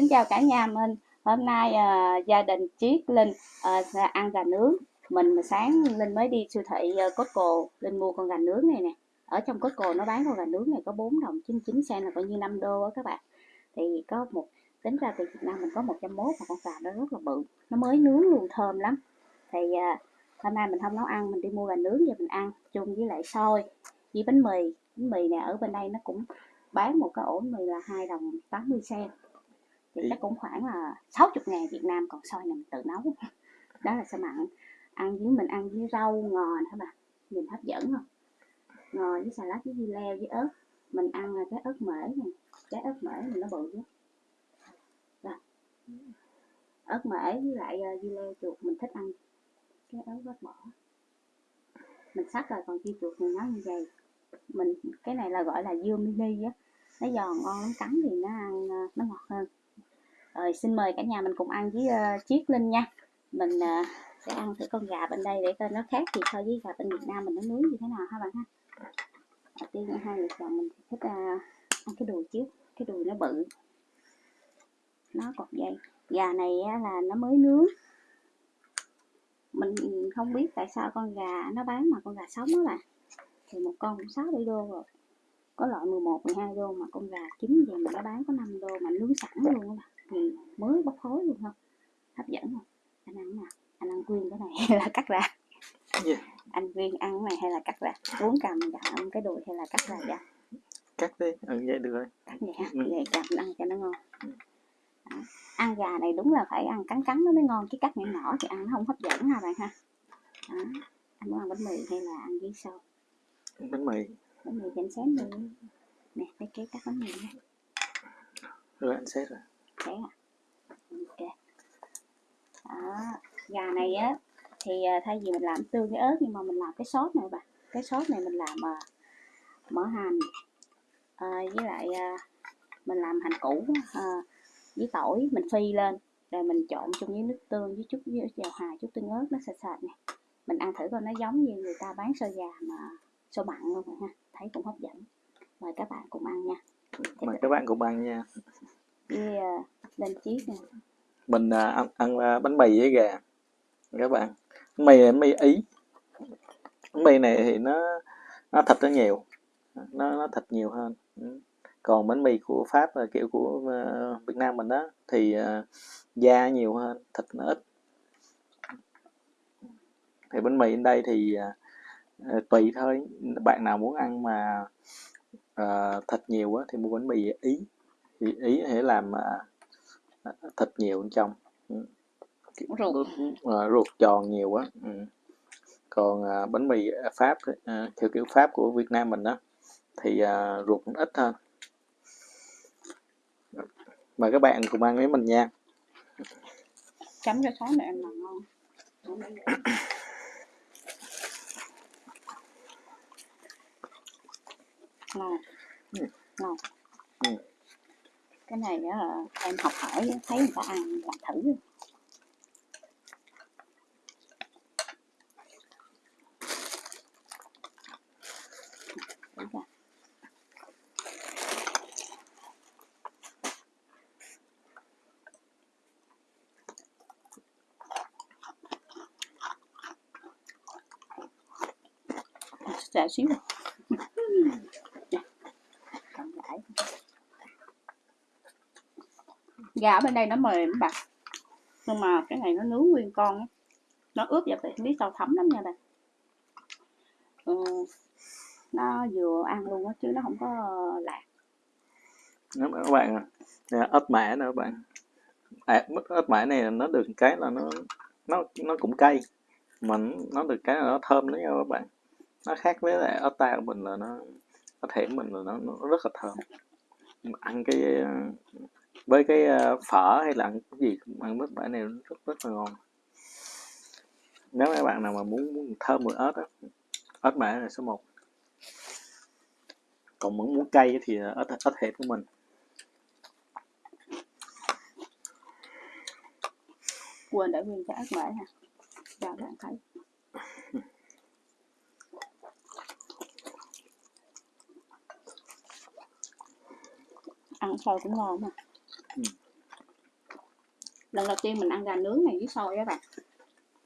Xin chào cả nhà mình. Hôm nay à, gia đình Triết Linh à, ăn gà nướng. Mình mà sáng Linh mới đi siêu thị à, Costco, Linh mua con gà nướng này nè. Ở trong Costco nó bán con gà nướng này có 4 đồng 99 cent là coi như 5 đô á các bạn. Thì có một tính ra từ Việt Nam mình có 101 mà con gà nó rất là bự. Nó mới nướng luôn thơm lắm. Thì à, hôm nay mình không nấu ăn, mình đi mua gà nướng về mình ăn chung với lại xôi với bánh mì. Bánh mì này ở bên đây nó cũng bán một cái ổ mì là 2 đồng 80 cent thì chắc cũng khoảng là 60 ngàn Việt Nam còn xôi này mình tự nấu. Đó là sao mặn ăn với mình ăn với rau ngò hả bà nhìn hấp dẫn không? Ngò với xà lách với dưa leo với ớt. Mình ăn là cái ớt mễ này cái ớt mễ này nó bự chứ Rồi. ớt mễ với lại ờ, dưa leo chuột mình thích ăn. Cái ớt bớt bỏ. Mình sắc rồi còn dưa chuột thì nó như vậy. Mình cái này là gọi là dưa mini á. Nó giòn ngon lắm. Cắn thì nó ăn ờ, nó ngọt hơn rồi xin mời cả nhà mình cùng ăn với ờ, uh, chiếc Linh nha. Mình uh, sẽ ăn thử con gà bên đây để coi nó khác gì so với gà bên Việt Nam mình nó nướng như thế nào ha bạn ha. Đầu tiên hai người chồng mình thích uh, ăn cái đùi trước cái đùi nó bự. Nó còn dây gà này uh, là nó mới nướng. Mình không biết tại sao con gà nó bán mà con gà sống đó là thì một con cũng 6 7 đô rồi. Có loại 11 12 đô mà con gà chín vậy mà nó bán có 5 đô mà nướng sẵn luôn đó bạn thì mới bốc khói luôn không hấp dẫn không? Anh ăn nào? Anh ăn nguyên cái này hay là cắt ra? Gì? anh viên ăn cái này hay là cắt ra? Uống cầm ăn cái đùi hay là cắt ra dạ cắt đi. Ừ vậy được rồi. Cắt vậy ha Ừ. vậy cầm ăn cho nó ngon. Đó. ăn gà này đúng là phải ăn cắn cắn nó mới ngon chứ cắt nhỏ nhỏ thì ăn nó không hấp dẫn ha bạn ha? Đó. anh muốn ăn bánh mì hay là ăn với sâu bánh mì. Bánh mì cho anh xém đi nè cái cái cắt bánh mì nha. Rồi anh xét rồi thế à ok. Đó gà này á thì à, thay vì mình làm tương với ớt nhưng mà mình làm cái sốt này bà cái sốt này mình làm à, mỡ hành à, với lại à, mình làm hành củ à, với tỏi mình phi lên rồi mình trộn chung với nước tương với chút với dầu hào chút tương ớt nó sệt sệt nè. Mình ăn thử coi nó giống như người ta bán xôi gà mà xôi mặn luôn rồi ha thấy cũng hấp dẫn. Mời các bạn cùng ăn nha. Mời các bạn cùng ăn nha với à, lên chiếc nè. Mình à, ăn, ăn à, bánh mì với gà các bạn. Bánh mì mì ý. Bánh mì này thì nó nó thịt nó nhiều nó nó thịt nhiều hơn. Ừ. Còn bánh mì của pháp là kiểu của uh, việt nam mình đó thì uh, da nhiều hơn thịt nó ít. Thì bánh mì ở đây thì uh, tùy thôi. Bạn nào muốn ăn mà uh, thịt nhiều quá thì mua bánh mì ý thì ý sẽ làm à, thịt nhiều bên trong. Ừ. Ruột. ờ, ruột tròn nhiều quá. Ừ. còn à, bánh mì pháp à, theo kiểu pháp của việt nam mình đó thì à, ruột cũng ít hơn. Mời các bạn cùng ăn với mình nha. Chấm cho sói này ăn là ngon ngon ngon cái này á, em học hỏi thấy người ta ăn làm thử Thử xíu rồi. Nè, còn rải. Gà bên đây nó mềm bạn. Nhưng mà cái này nó nướng nguyên con ấy. nó ướp vào thì không biết sao thấm lắm nha bạn. Ừ, nó vừa ăn luôn á chứ nó không có lạc. Các bạn nè, ớt mẻ nè các bạn. À, ớt mẻ này nó được cái là nó nó nó cũng cay. Mà nó- được cái là nó thơm đấy nha các bạn. Nó khác với lại ớt ta của mình là nó có thể mình là nó, nó rất là thơm. Mà ăn cái với cái ờ, phở hay là ăn cái gì cũng ăn ớt mã này rất rất là ngon. Nếu các bạn nào mà muốn, muốn thơm mùi ớt á ớt mã là số 1 còn muốn muốn cay thì ớt ớt hẻm của mình. Quên để nguyên cái ớt mễ ha cho bạn thấy. Ăn xôi cũng ngon mà. Ừ. lần đầu tiên mình ăn gà nướng này với xôi các bạn.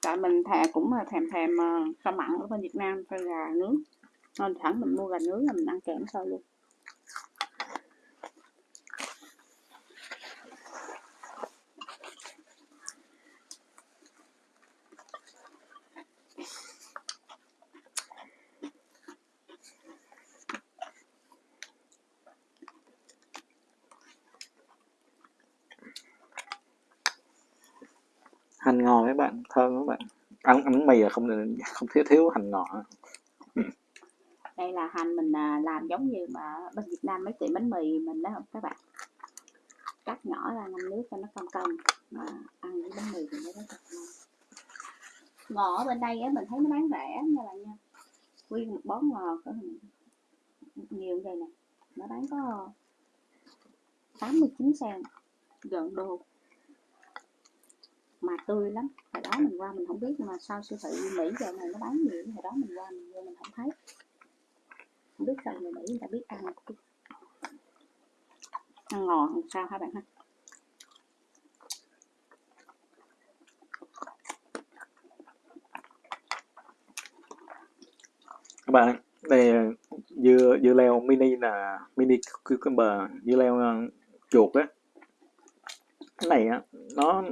Tại mình thè cũng là thèm thèm ờ, rau mặn ở bên Việt Nam cho gà nướng. Nên thẳng mình mua gà nướng là mình ăn kèm xôi luôn. Hành ngò các bạn, thơm các bạn. Ăn ăn mì là không không thiếu thiếu hành ngò. Đây là hành mình à, làm giống như mà bên Việt Nam mấy tiệm bánh mì mình đó không các bạn. Cắt nhỏ ra ngâm nước cho nó cong cong, mà ăn với bánh mì thì nó rất là ngon. Ngò ở bên đây á, mình thấy nó bán rẻ nha bạn nha. Nguyên một bó ngò có nhiều như vậy nè. Nó bán có 89 sen gần đô mà tươi lắm. Hồi đó mình qua mình không biết, nhưng mà sau siêu thị Mỹ giờ này nó bán nhiều, hồi đó mình qua mình vô mình không thấy. Không biết sao người Mỹ người ta biết ăn. Ăn ngò làm sao hả bạn ha? Các bạn, đây dưa dưa leo mini là mini cucumber, dưa leo ờ, chuột á. Cái này á, nó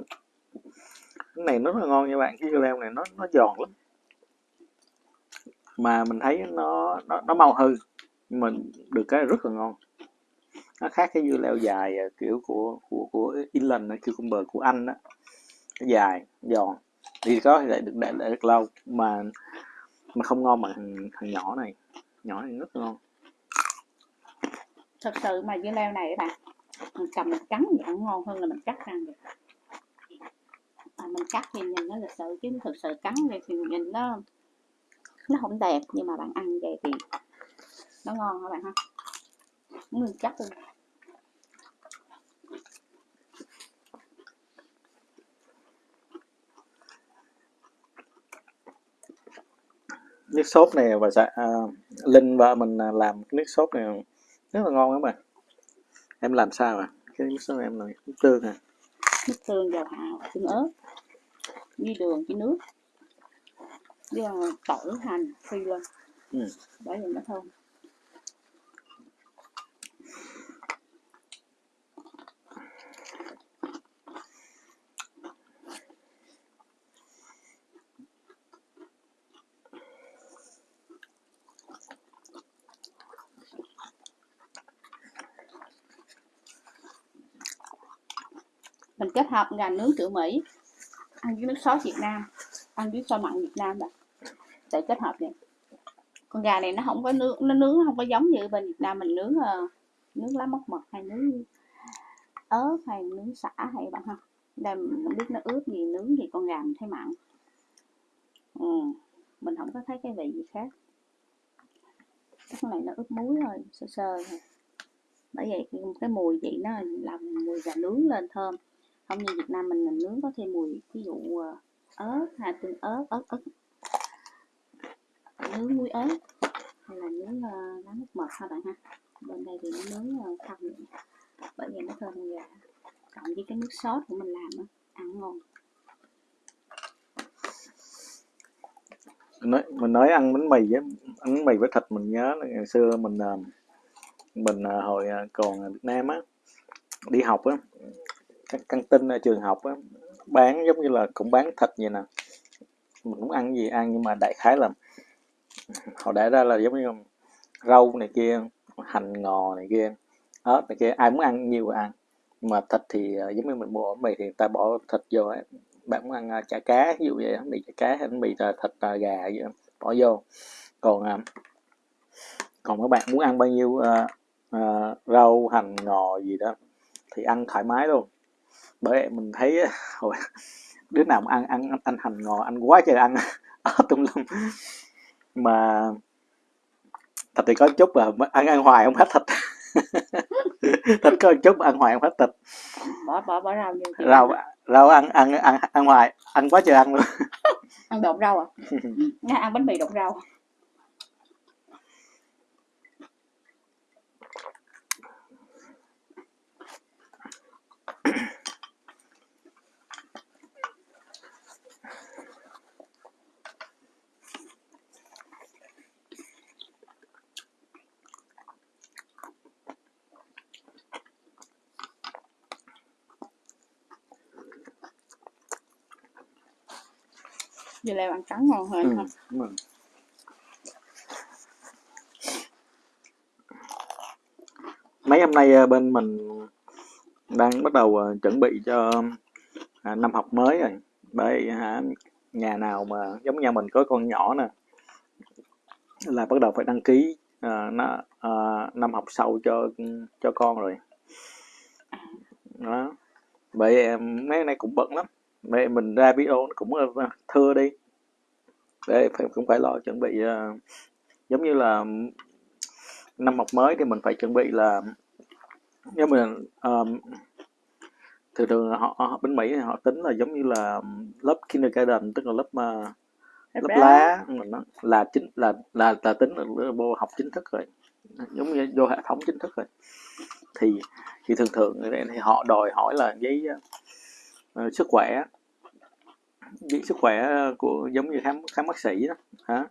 cái này nó rất là ngon nha bạn cái dưa leo này nó nó giòn lắm. Mà mình thấy nó nó, nó mau hư nhưng mà được cái rất là ngon. Nó khác cái dưa leo dài à, kiểu của của của England cucumber của Anh đó dài giòn. Thì có thể được để, để được lâu mà mà không ngon bằng thằng, thằng nhỏ này. Nhỏ này rất ngon. Thật sự mà dưa leo này các bạn mình cầm mình cắn thì ăn ngon hơn là mình cắt ăn được à, mình cắt thì nhìn nó lịch sự chứ thực sự cắn thì nhìn nó nó không đẹp nhưng mà bạn ăn vậy thì nó ngon các bạn ha? Nguyên chắc luôn. Nước sốt này và dạ, à, linh và mình à, làm nước sốt này rất là ngon các bạn. Em làm sao à? Cái nước sốt này em làm nước tương à? Nước tương dầu hào tương ớt với đường với nước. Với tỏi hành phi lên ừ. bởi vì nó thơm mình kết hợp gà nướng kiểu Mỹ ăn với nước sốt Việt Nam ăn với xôi mặn Việt Nam bạn để kết hợp này con gà này nó không có nướng nó nướng không có giống như bên Việt Nam mình nướng uh, nướng lá móc mật hay nướng ớt hay nướng xả hay bạn ha. Đây mình không biết nó ướp gì nướng gì con gà mình thấy mặn. Ừ. mình không có thấy cái vị gì khác. Cái này nó ướp muối thôi sơ sơ thôi. Bởi vậy cái, cái mùi vị nó làm mùi gà nướng lên thơm không như Việt Nam mình, mình nướng có thêm mùi ví dụ ờ, ớt hay tương ớt ớt ớt. Nướng muối ớt hay là nướng ờ, uh, lá nước mật ha bạn ha? Bên đây thì nó nướng uh, không bởi vì nó thơm gà cộng với cái nước sốt của mình làm đó, ăn ngon. Mình nói mình nói ăn bánh mì với ăn bánh mì với thịt mình nhớ là ngày xưa mình mình hồi còn Việt Nam á đi học á các căng tin ở trường học á bán giống như là cũng bán thịt vậy nè. Mình cũng ăn gì ăn nhưng mà đại khái là họ để ra là giống như rau này kia hành ngò này kia ớt này kia ai muốn ăn nhiều ăn. Mà thịt thì ờ, giống như mình mua ở mì thì ta bỏ thịt vô ấy. bạn muốn ăn ờ, chả cá ví dụ vậy mì chả cá hay mì thịt ờ, gà vậy bỏ vô. Còn còn các bạn muốn ăn bao nhiêu uh, uh, rau hành ngò gì đó thì ăn thoải mái luôn bởi mình thấy hồi đứa nào ăn ăn ăn hành ngò ăn quá trời ăn ở tung lum. Mà thịt thì có chút à ăn ăn hoài không hết thịt. Thịt có chút ăn hoài không hết thịt. Bỏ bỏ bỏ rau vô rau rau ăn ăn ăn ăn hoài ăn quá trời ăn luôn. Ăn độn rau à? Ăn bánh mì độn rau dưa leo ăn trắng ngon hơn ừ, ha đúng rồi. mấy hôm nay ờ, bên mình đang bắt đầu ờ, chuẩn bị cho à, năm học mới rồi. Bởi hả nhà nào mà giống nhà mình có con nhỏ nè là bắt đầu phải đăng ký à, nó à, năm học sau cho cho con rồi. Đó. Bởi em mấy này cũng bận lắm mẹ mình ra video cũng ờ, thưa đi. Để phải cũng phải lo chuẩn bị ờ, giống như là năm học mới thì mình phải chuẩn bị là nếu mình um, thường thường họ, họ bên Mỹ họ tính là giống như là lớp kindergarten tức là lớp uh, lớp lá mình nó là chính là là là tính là vô học chính thức rồi. Giống như vô hệ thống chính thức rồi. Thì thì thường thường thì họ đòi hỏi là giấy uh, sức khỏe. Giấy sức khỏe của giống như khám khám bác sĩ đó hả?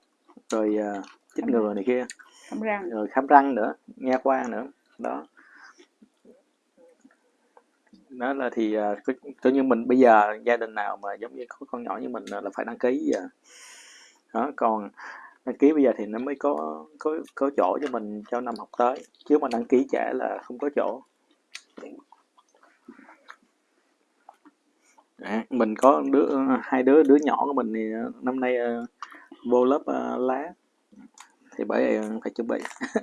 Rồi uh, chích ngừa này kia. Khám răng. Rồi khám răng nữa nha khoa nữa đó. Đó là thì uh, coi như mình bây giờ gia đình nào mà giống như có con nhỏ như mình là phải đăng ký uh, đó còn đăng ký bây giờ thì nó mới có có có chỗ cho mình cho năm học tới. Chứ mà đăng ký trẻ là không có chỗ à, mình có đứa hai đứa đứa nhỏ của mình thì năm nay uh, vô lớp uh, lá. Thì bởi vậy phải chuẩn bị.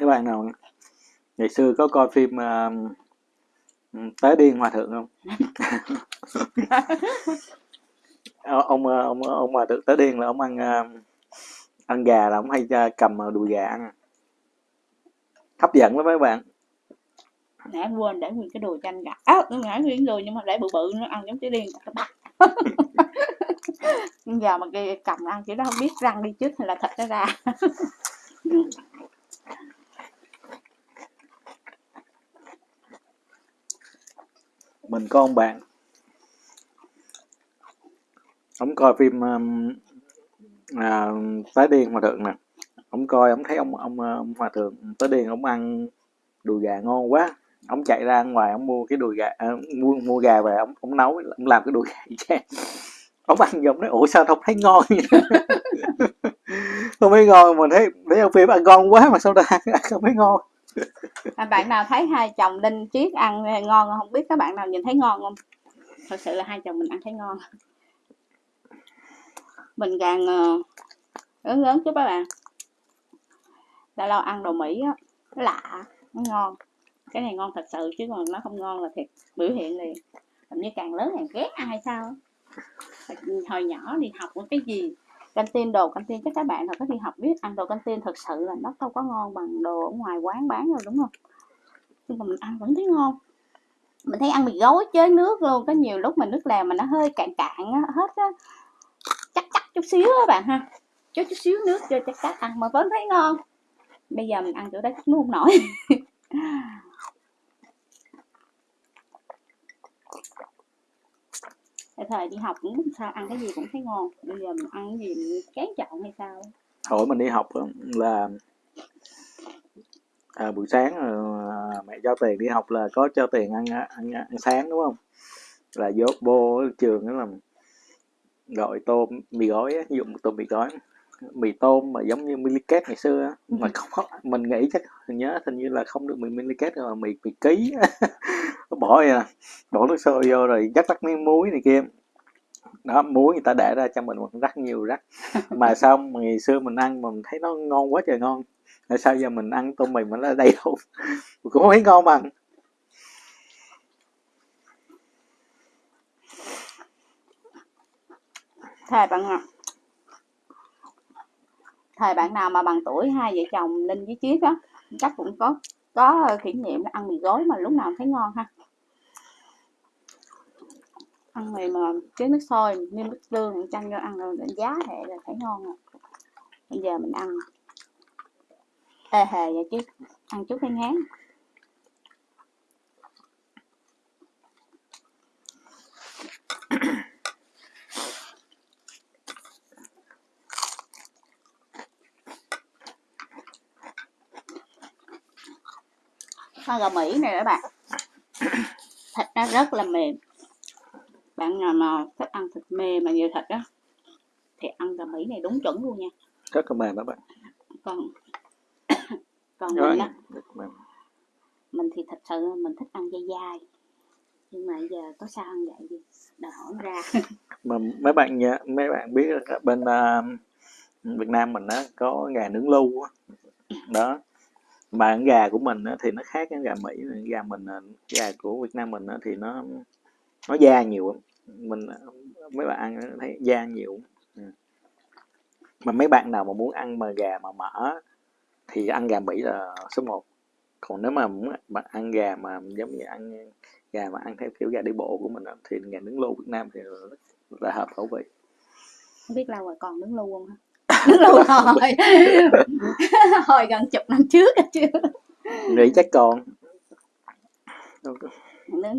Các bạn nào ngày xưa có coi phim uh, Tế điên hòa thượng không? ông ông ông hòa thượng Tế điên là ông ăn ăn gà là ông hay cầm đùi gà ăn. Hấp dẫn lắm mấy bạn. Nãy quên để nguyên cái đùi chanh gà. Á à, ngã nguyên đùi nhưng mà để bự bự nó ăn giống cái điên giờ mà cái cầm ăn chỉ đó không biết răng đi trước hay là thịt nó ra. Mình có ông bạn ông coi phim um, à, tái điên hòa thượng nè. Ông coi ông thấy ông ông, ờ, ông hòa thượng tới điên ông ăn đùi gà ngon quá. Ông chạy ra ngoài ông mua cái đùi gà à, mua mua gà về ông ông nấu ông làm cái đùi gà cho ông ăn giống nói ủa sao không thấy ngon không thấy ngon mà thấy thấy ông phim ăn ngon quá mà sao ta không thấy ngon. À, bạn nào thấy hai chồng linh chiết ăn ờ, ngon không biết các bạn nào nhìn thấy ngon không? Thật sự là hai chồng mình ăn thấy ngon mình càng uh, lớn lớn chứ các bạn lâu lâu ăn đồ mỹ á nó lạ nó ngon. Cái này ngon thật sự chứ còn nó không ngon là thiệt biểu hiện liền. Hình như càng lớn càng ghét ăn hay sao hồi nhỏ đi học cái gì canh tin đồ canteen chắc các bạn nào có đi học biết ăn đồ canh tin thật sự là nó không có ngon bằng đồ ở ngoài quán bán rồi đúng không? Nhưng mà mình ăn vẫn thấy ngon. Mình thấy ăn mì gói chế nước luôn có nhiều lúc mà nước làm mà nó hơi cạn cạn á, hết á chút xíu các bạn ha. Chút chút xíu nước cho chắc chắc ăn mà vẫn thấy ngon. Bây giờ mình ăn chỗ đó chắc nuốt không nổi. Thời thời đi học cũng sao ăn cái gì cũng thấy ngon. Bây giờ mình ăn cái gì mình chán chọn hay sao? Hồi mình đi học là à, buổi sáng à, mẹ cho tiền đi học là có cho tiền ăn ăn, ăn sáng đúng không? Là vô vô trường đó là gọi tôm mì gói á, dụng tôm mì gói. Mì tôm mà giống như miliket ngày xưa á, mà không, không mình nghĩ chắc mình nhớ hình như là không được mì miliket mà mì mì ký bỏ à bỏ nước sôi vô rồi dắt rắc miếng muối này kia. Đó muối người ta để ra cho mình một rắc nhiều rắc. Mà sao mà ngày xưa mình ăn mình thấy nó ngon quá trời ngon. Tại sao giờ mình ăn tôm mì mà nó đầy đâu cũng không thấy ngon bằng thề bạn ạ thời bạn nào mà bằng tuổi hai vợ chồng linh với chiết á, chắc cũng có có kỷ niệm ăn mì gói mà lúc nào thấy ngon ha. Ăn mì mà chế nước sôi nêm nước tương, chanh vô ăn rồi đánh giá hệ là thấy ngon rồi. Bây giờ mình ăn. Ê hề vậy chứ, ăn chút thấy ngán. Con gà mỹ này các bạn. Thịt nó rất là mềm. Bạn nào mà thích ăn thịt mềm mà nhiều thịt á thì ăn gà mỹ này đúng chuẩn luôn nha. Rất là mềm các bạn. Còn còn Rồi, mình á mềm. mình thì thật sự mình thích ăn dai dai. Nhưng mà giờ có sao ăn vậy đi đòi hỏi ra. Mà mấy bạn nhớ mấy bạn biết bên à, Việt Nam mình á có gà nướng lu á. Đó mà con gà của mình á, thì nó khác cái gà Mỹ gà mình à, gà của Việt Nam mình á, thì nó nó da nhiều mình à, mấy bạn ăn thấy da nhiều ừ. mà mấy bạn nào mà muốn ăn mà gà mà mỡ thì ăn gà Mỹ là số 1 còn nếu mà muốn bạn ăn gà mà giống như ăn gà mà ăn theo kiểu gà đi bộ của mình á, thì gà nướng lô Việt Nam thì rất là hợp khẩu vị. Không biết lâu rồi còn nướng lô không nướng lu hồi hồi gần chục năm trước á chứ nghĩ chắc còn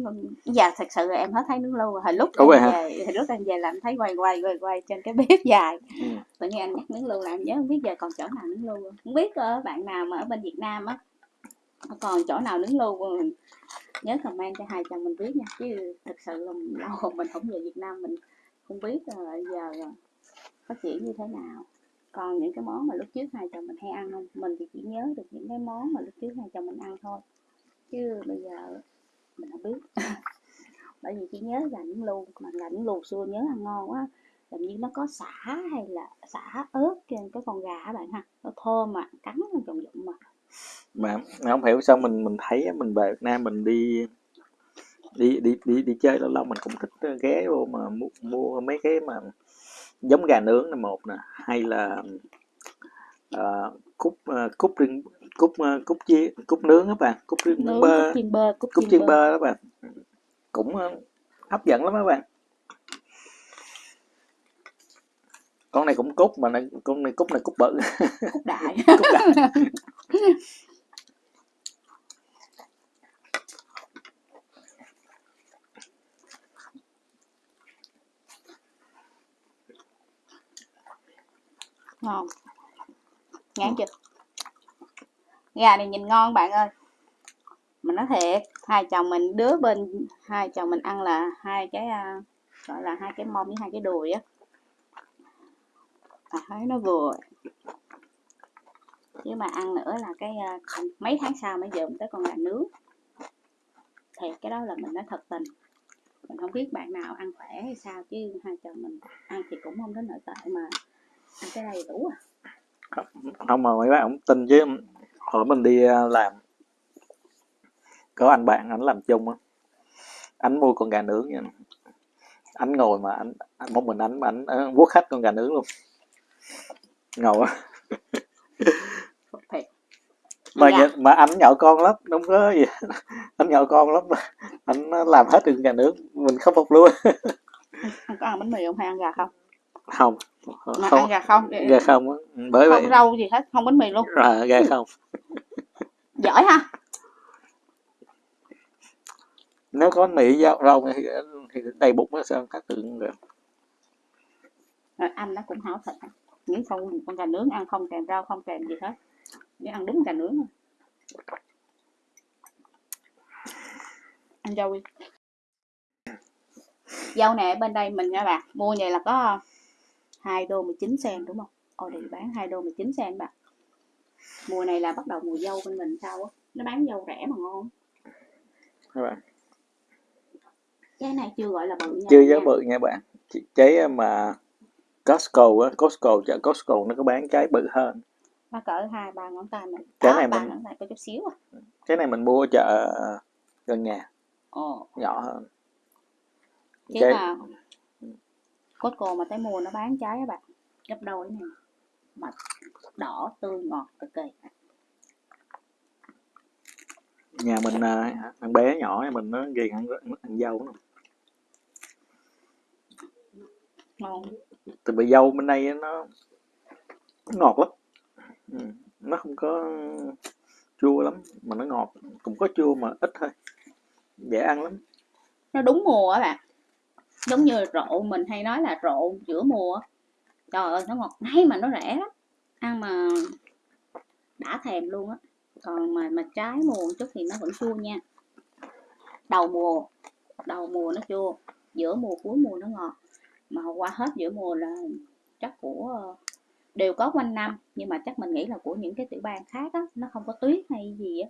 con- giờ thật sự là em hết thấy lu rồi. hồi lúc em hả? về hồi lúc em về làm thấy quay quay quay quay trên cái bếp dài Ừ. tự nhiên anh nhắc nướng lu làm nhớ không biết giờ còn chỗ nào nướng lu không không biết ờ, bạn nào mà ở bên Việt Nam á còn chỗ nào nướng không? nhớ comment cho hai chồng mình biết nha chứ thực sự là lâu rồi mình không về Việt Nam mình không biết ờ, giờ phát triển như thế nào còn những cái món mà lúc trước hai chồng mình hay ăn không? Mình thì chỉ nhớ được những cái món mà lúc trước hai chồng mình ăn thôi. Chứ bây giờ mình không biết. Bởi vì chỉ nhớ là những lu mà là những lu xưa nhớ ăn ngon quá. Làm như nó có xả hay là xả ớt trên cái con gà bạn ha. Nó thơm mà cắn nó còn dụng mà. Mà mà không hiểu sao mình mình thấy mình về Việt Nam mình đi đi đi đi đi chơi lâu lâu mình cũng thích ghé vô mà mua, mua mấy cái mà giống gà nướng là một nè hay là ờ, cút ờ, cút riêng cút ờ, cút chia cút nướng các bạn cút riêng nướng bơ cút chiên bơ chiên chiên bơ. bơ đó bạn. Cũng ờ, hấp dẫn lắm các bạn. Con này cũng cút mà này, con này cút này cút bự. Cút đại. Cút đại ngon. Ngán chưa gà này nhìn ngon bạn ơi. Mình nói thiệt hai chồng mình đứa bên hai chồng mình ăn là hai cái uh, gọi là hai cái mông với hai cái đùi á. À, thấy nó vừa. Chứ mà ăn nữa là cái uh, mấy tháng sau mới dượm tới con gà nướng. Thiệt cái đó là mình nói thật tình. Mình không biết bạn nào ăn khỏe hay sao chứ hai chồng mình ăn thì cũng không đến nỗi tệ mà cái đầy đủ à? Không mà mấy bạn không tin chứ. Hồi mình đi ờ, làm. Có anh bạn anh làm chung á. Anh mua con gà nướng nha. Anh ngồi mà anh, anh một mình anh mà anh ờ, vuốt khách con gà nướng luôn. Ngầu á mà nhờ- mà anh nhậu con lắm đúng có gì. Anh nhậu con lắm. Anh làm hết được gà nướng mình khâm phục luôn ăn có ăn bánh mì không hay ăn gà không không. Mà không. ăn gà không gà không á. Bởi vậy. không rau gì hết không bánh mì luôn. À, gà không. Giỏi ha. Nếu có mì rau, rau thì, thì đầy bụng nó sao cắt được được. Rồi anh nó cũng hảo thịt những con con gà nướng ăn không kèm rau không kèm gì hết. Chỉ ăn đúng gà nướng ăn dâu đi dâu ở bên đây mình nha bạn mua vậy là có hai đô 19 sen đúng không? Đi bán hai đô 19 sen bạn. Mùa này là bắt đầu mùa dâu bên mình sao á? Nó bán dâu rẻ mà ngon. Các bạn. Cái này chưa gọi là bự nha. Chưa giá bự nha bạn. Trái mà Costco á Costco chợ Costco nó có bán trái bự hơn. Nó cỡ hai ba ngón tay mình. Cái này mình- ngón tay có chút xíu à. Cái này mình mua chợ gần nhà. Ồ. Nhỏ hơn. Chứ trái mà Costco mà tới mua nó bán trái á bạn gấp đôi này mà đỏ tươi ngọt cực kỳ. Nhà mình à, thằng bé nhỏ mình nó ghiền ăn, ăn dâu lắm. ngon. Từ bị dâu bên đây nó ngọt lắm. Ừ. nó không có chua lắm mà nó ngọt. Cũng có chua mà ít thôi. Dễ ăn lắm. Nó đúng mùa á bạn giống như rộ mình hay nói là rộ giữa mùa trời ơi, nó ngọt ngay mà nó rẻ lắm. Ăn mà đã thèm luôn á. Còn mà mà trái mùa một chút thì nó vẫn chua nha. Đầu mùa đầu mùa nó chua. Giữa mùa, cuối mùa nó ngọt. Mà qua hết giữa mùa là chắc của ờ, đều có quanh năm. Nhưng mà chắc mình nghĩ là của những cái tiểu bang khác á, nó không có tuyết hay gì á.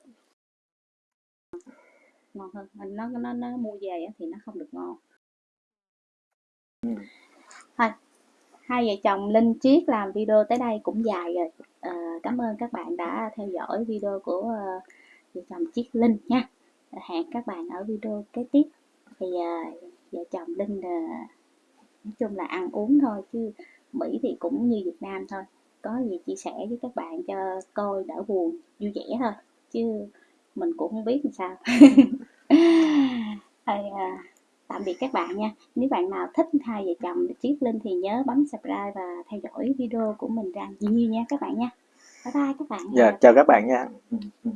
Ngon hơn. Nó nó nó mua về thì nó không được ngon thôi hai vợ chồng linh chiết làm video tới đây cũng dài rồi. À, cảm ơn các bạn đã theo dõi video của uh, vợ chồng chiết linh nha. Hẹn các bạn ở video kế tiếp. Thì uh, vợ chồng linh uh, nói chung là ăn uống thôi chứ Mỹ thì cũng như Việt Nam thôi. Có gì chia sẻ với các bạn cho coi đỡ buồn vui vẻ thôi. Chứ mình cũng không biết làm sao. Hay à, tạm biệt các bạn nha. Nếu bạn nào thích hai vợ chồng Triết Linh thì nhớ bấm subscribe và theo dõi video của mình ra nhiều nha các bạn nha. Bye bye các bạn dạ chào các bạn nha. Ừ, ừ.